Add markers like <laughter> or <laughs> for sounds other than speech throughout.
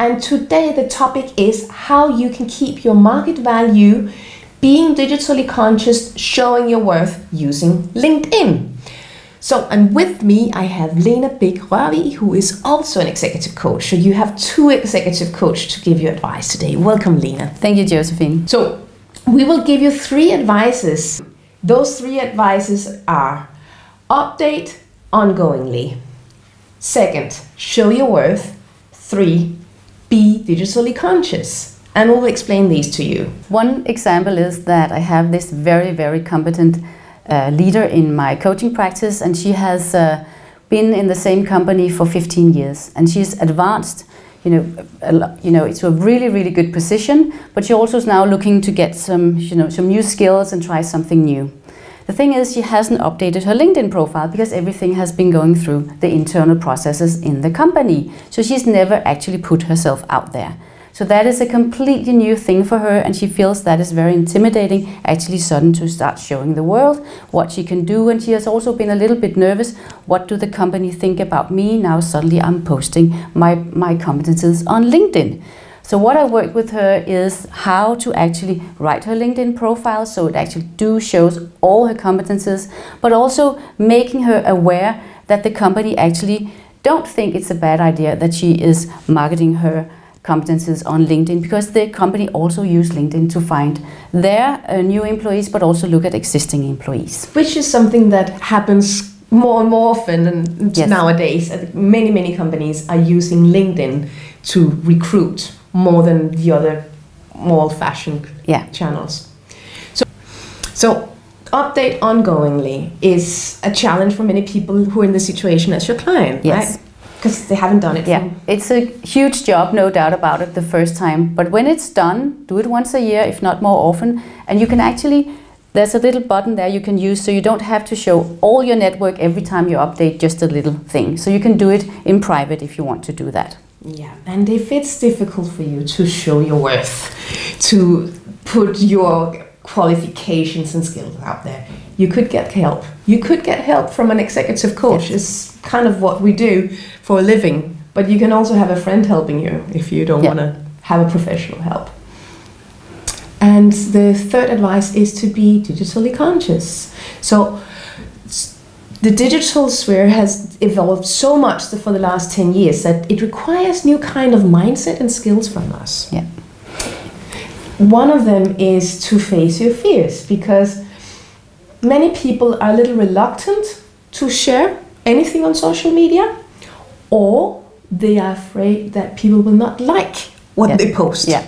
And today the topic is how you can keep your market value being digitally conscious, showing your worth using LinkedIn. So, and with me, I have Lena Big Rørvig, who is also an executive coach. So, you have two executive coaches to give you advice today. Welcome, Lena. Thank you, Josephine. So, we will give you three advices. Those three advices are update ongoingly. Second, show your worth. Three, be digitally conscious. And we'll explain these to you. One example is that I have this very, very competent uh, leader in my coaching practice, and she has uh, been in the same company for 15 years, and she's advanced. You know, a, you know, it's a really, really good position, but she also is now looking to get some, you know, some new skills and try something new. The thing is, she hasn't updated her LinkedIn profile because everything has been going through the internal processes in the company. So she's never actually put herself out there. So that is a completely new thing for her and she feels that is very intimidating actually sudden to start showing the world what she can do and she has also been a little bit nervous what do the company think about me now suddenly I'm posting my, my competences on LinkedIn. So what I worked with her is how to actually write her LinkedIn profile so it actually do shows all her competences but also making her aware that the company actually don't think it's a bad idea that she is marketing her competences on LinkedIn because the company also use LinkedIn to find their uh, new employees but also look at existing employees. Which is something that happens more and more often yes. nowadays. Many, many companies are using LinkedIn to recruit more than the other more old-fashioned yeah. channels. So, so update ongoingly is a challenge for many people who are in the situation as your client, yes. right? because they haven't done it. Yeah, it's a huge job, no doubt about it, the first time. But when it's done, do it once a year, if not more often, and you can actually. There's a little button there you can use so you don't have to show all your network every time you update just a little thing. So you can do it in private if you want to do that. Yeah, and if it's difficult for you to show your worth, to put your qualifications and skills out there, you could get help. You could get help from an executive coach. Yes. Is kind of what we do for a living. But you can also have a friend helping you if you don't want to have a professional help. And the third advice is to be digitally conscious. So the digital sphere has evolved so much for the last 10 years that it requires new kind of mindset and skills from us. Yeah. One of them is to face your fears because many people are a little reluctant to share anything on social media or they are afraid that people will not like what yes. they post. Yeah.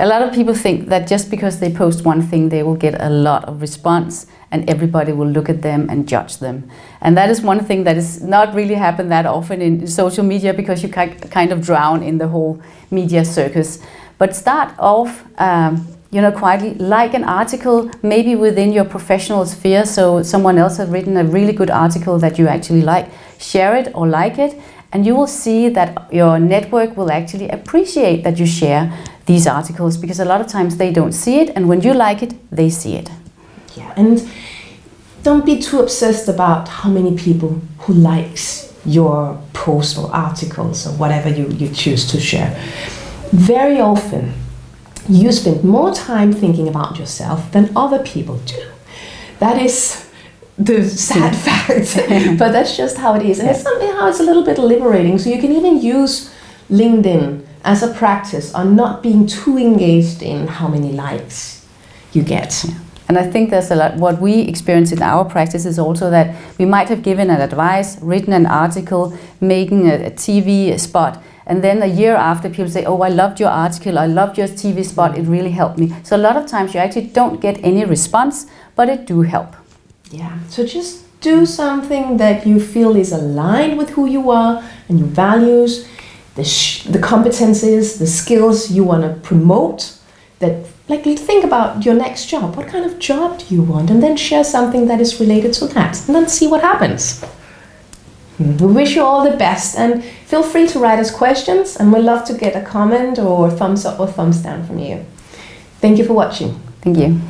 A lot of people think that just because they post one thing, they will get a lot of response and everybody will look at them and judge them. And that is one thing that is not really happen that often in social media because you kind of drown in the whole media circus. But start off um, you know, quietly like an article maybe within your professional sphere. So someone else has written a really good article that you actually like, share it or like it, and you will see that your network will actually appreciate that you share these articles because a lot of times they don't see it, and when you like it, they see it. Yeah, and don't be too obsessed about how many people who likes your post or articles or whatever you, you choose to share. Very often, you spend more time thinking about yourself than other people do. That is the sad <laughs> fact, but that's just how it is. And it's somehow it's a little bit liberating. So you can even use LinkedIn as a practice on not being too engaged in how many likes you get. Yeah. And I think there's a lot, what we experience in our practice is also that we might have given an advice, written an article, making a, a TV spot, and then a year after, people say, oh, I loved your article, I loved your TV spot, it really helped me. So a lot of times you actually don't get any response, but it do help. Yeah, so just do something that you feel is aligned with who you are and your values, the, the competencies, the skills you want to promote. That, like, think about your next job. What kind of job do you want? And then share something that is related to that, and then see what happens. Hmm. We wish you all the best and feel free to write us questions and we'd love to get a comment or thumbs up or thumbs down from you. Thank you for watching. Thank you.